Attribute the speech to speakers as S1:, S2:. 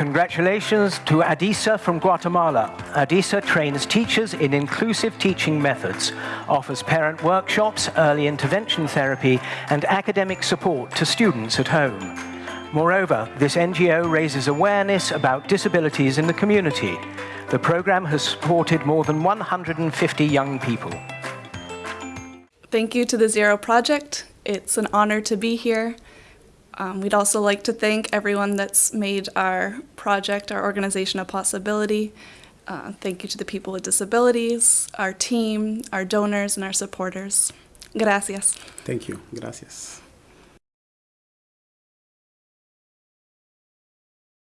S1: Congratulations to Adisa from Guatemala. Adisa trains teachers in inclusive teaching methods, offers parent workshops, early intervention therapy, and academic support to students at home. Moreover, this NGO raises awareness about disabilities in the community. The program has supported more than 150 young people.
S2: Thank you to the Zero Project. It's an honor to be here. Um, we'd also like to thank everyone that's made our project, our organization a possibility. Uh, thank you to the people with disabilities, our team, our donors, and our supporters. Gracias.
S3: Thank you. Gracias.